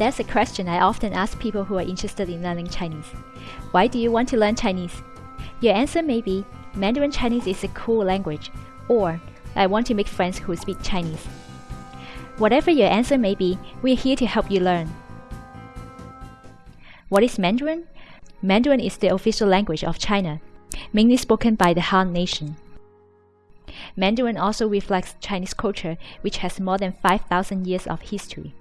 That's a question I often ask people who are interested in learning Chinese. Why do you want to learn Chinese? Your answer may be Mandarin Chinese is a cool language, or I want to make friends who speak Chinese. Whatever your answer may be, we're here to help you learn. What is Mandarin? Mandarin is the official language of China, mainly spoken by the Han Nation. Mandarin also reflects Chinese culture, which has more than 5,000 years of history.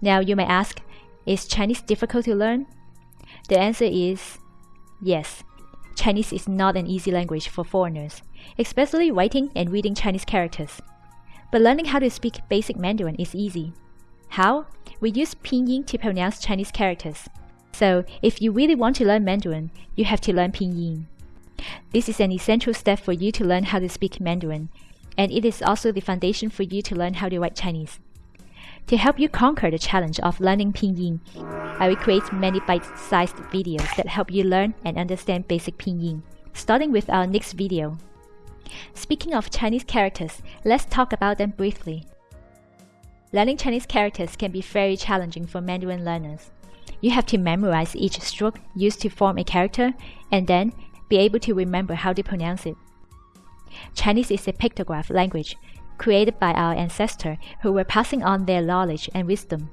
Now you may ask, is Chinese difficult to learn? The answer is yes. Chinese is not an easy language for foreigners, especially writing and reading Chinese characters. But learning how to speak basic Mandarin is easy. How? We use pinyin to pronounce Chinese characters. So, if you really want to learn Mandarin, you have to learn pinyin. This is an essential step for you to learn how to speak Mandarin, and it is also the foundation for you to learn how to write Chinese. To help you conquer the challenge of learning Pinyin, I will create many bite-sized videos that help you learn and understand basic Pinyin, starting with our next video. Speaking of Chinese characters, let's talk about them briefly. Learning Chinese characters can be very challenging for Mandarin learners. You have to memorize each stroke used to form a character and then be able to remember how to pronounce it. Chinese is a pictograph language, created by our ancestors who were passing on their knowledge and wisdom.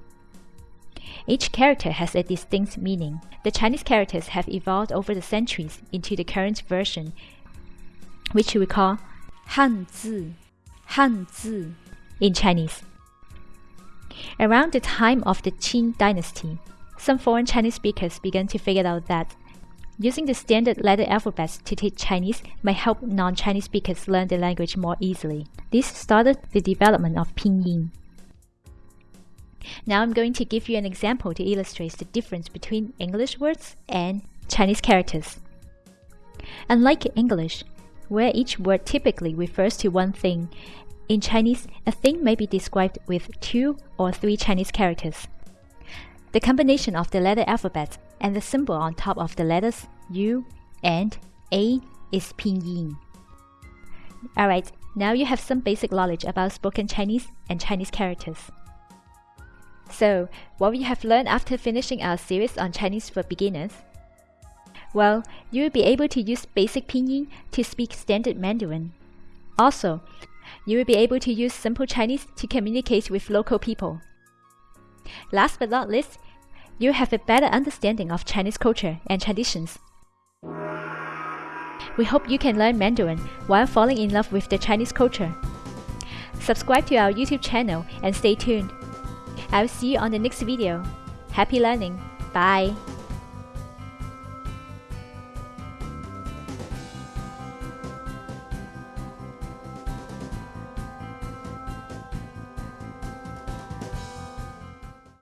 Each character has a distinct meaning. The Chinese characters have evolved over the centuries into the current version, which we call Hanzi, Hanzi in Chinese. Around the time of the Qing dynasty, some foreign Chinese speakers began to figure out that using the standard letter alphabets to teach Chinese might help non-Chinese speakers learn the language more easily. This started the development of Pinyin. Now I'm going to give you an example to illustrate the difference between English words and Chinese characters. Unlike English, where each word typically refers to one thing, in Chinese, a thing may be described with two or three Chinese characters. The combination of the letter alphabet and the symbol on top of the letters U and A is pinyin. Alright, now you have some basic knowledge about spoken Chinese and Chinese characters. So, what we have learned after finishing our series on Chinese for beginners? Well, you will be able to use basic pinyin to speak standard Mandarin. Also, you will be able to use simple Chinese to communicate with local people. Last but not least, you have a better understanding of Chinese culture and traditions. We hope you can learn Mandarin while falling in love with the Chinese culture. Subscribe to our YouTube channel and stay tuned. I will see you on the next video. Happy learning. Bye.